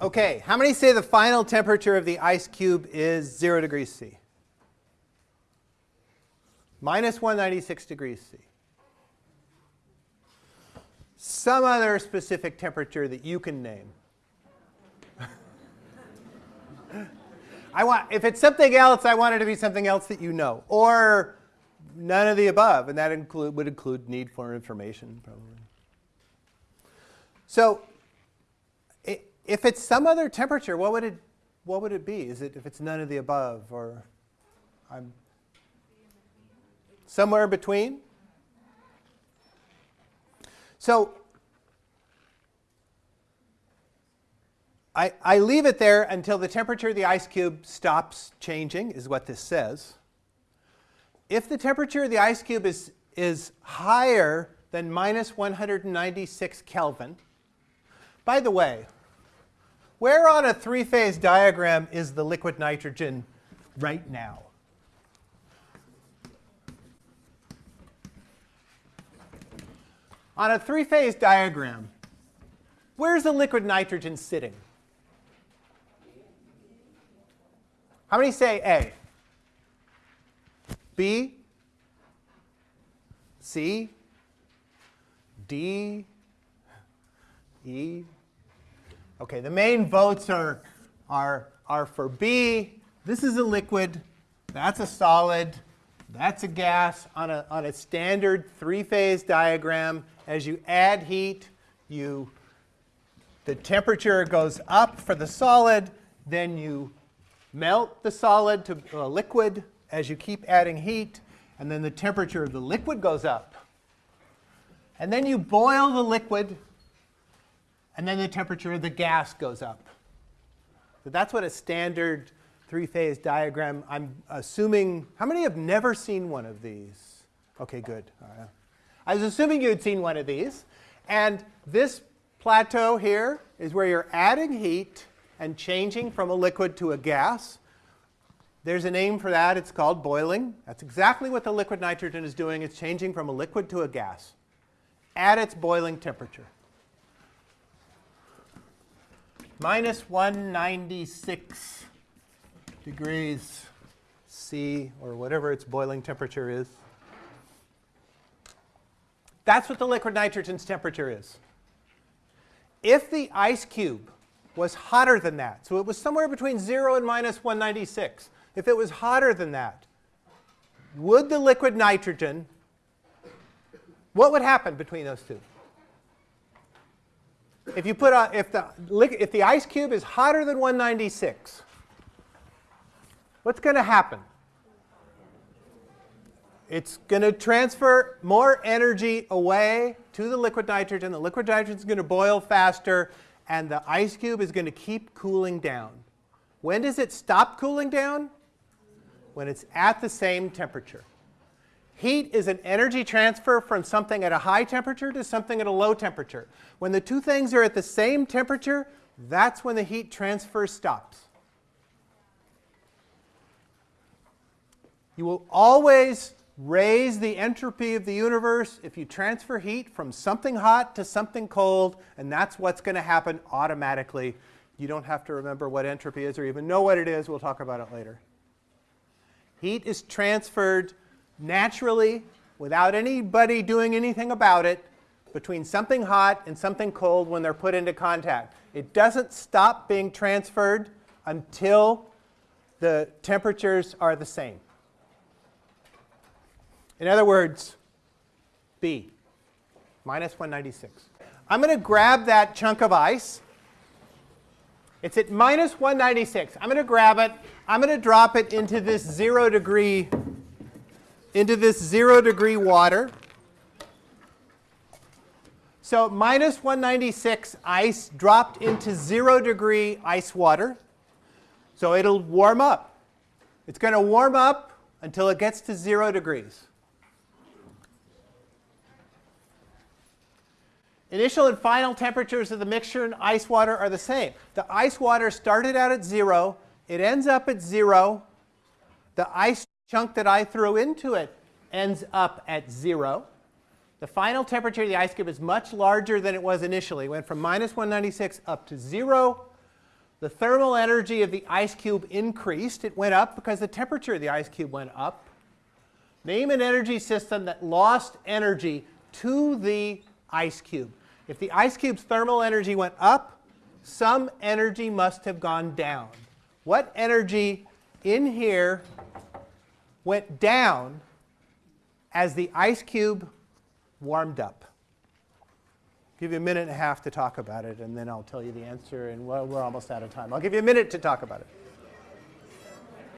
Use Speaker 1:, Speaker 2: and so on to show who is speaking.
Speaker 1: Okay, how many say the final temperature of the ice cube is 0 degrees C? Minus 196 degrees C. Some other specific temperature that you can name. I want, if it's something else, I want it to be something else that you know. Or none of the above, and that include, would include need for information, probably. So if it's some other temperature, what would it, what would it be? Is it if it's none of the above, or I'm somewhere between? So I, I leave it there until the temperature of the ice cube stops changing, is what this says. If the temperature of the ice cube is, is higher than minus 196 Kelvin, by the way, where on a three-phase diagram is the liquid nitrogen right now? On a three-phase diagram, where's the liquid nitrogen sitting? How many say A? B? C? D? E? Okay, the main votes are, are, are for B. This is a liquid. That's a solid. That's a gas on a, on a standard three-phase diagram. As you add heat, you, the temperature goes up for the solid. Then you melt the solid to a liquid as you keep adding heat, and then the temperature of the liquid goes up. And then you boil the liquid, and then the temperature of the gas goes up. So that's what a standard three-phase diagram, I'm assuming, how many have never seen one of these? Okay, good. I was assuming you had seen one of these. And this plateau here is where you're adding heat and changing from a liquid to a gas. There's a name for that. It's called boiling. That's exactly what the liquid nitrogen is doing. It's changing from a liquid to a gas at its boiling temperature. Minus 196 degrees C, or whatever its boiling temperature is. That's what the liquid nitrogen's temperature is. If the ice cube was hotter than that. So it was somewhere between 0 and minus 196. If it was hotter than that, would the liquid nitrogen, what would happen between those two? If you put if the, if the ice cube is hotter than 196, what's going to happen? It's going to transfer more energy away to the liquid nitrogen. The liquid nitrogen is going to boil faster and the ice cube is going to keep cooling down. When does it stop cooling down? When it's at the same temperature. Heat is an energy transfer from something at a high temperature to something at a low temperature. When the two things are at the same temperature, that's when the heat transfer stops. You will always raise the entropy of the universe if you transfer heat from something hot to something cold, and that's what's going to happen automatically. You don't have to remember what entropy is or even know what it is. We'll talk about it later. Heat is transferred naturally without anybody doing anything about it between something hot and something cold when they're put into contact. It doesn't stop being transferred until the temperatures are the same. In other words, B, minus 196. I'm going to grab that chunk of ice. It's at minus 196. I'm going to grab it. I'm going to drop it into this 0 degree into this 0 degree water. So minus 196 ice dropped into 0 degree ice water. So it'll warm up. It's going to warm up until it gets to 0 degrees. Initial and final temperatures of the mixture and ice water are the same. The ice water started out at 0. It ends up at 0. The ice chunk that I threw into it ends up at 0. The final temperature of the ice cube is much larger than it was initially. It went from minus 196 up to 0. the thermal energy of the ice cube increased. It went up because the temperature of the ice cube went up. Name an energy system that lost energy to the ice cube. If the ice cube's thermal energy went up, some energy must have gone down. What energy in here went down as the ice cube warmed up? give you a minute and a half to talk about it, and then I'll tell you the answer, and we're, we're almost out of time. I'll give you a minute to talk about it.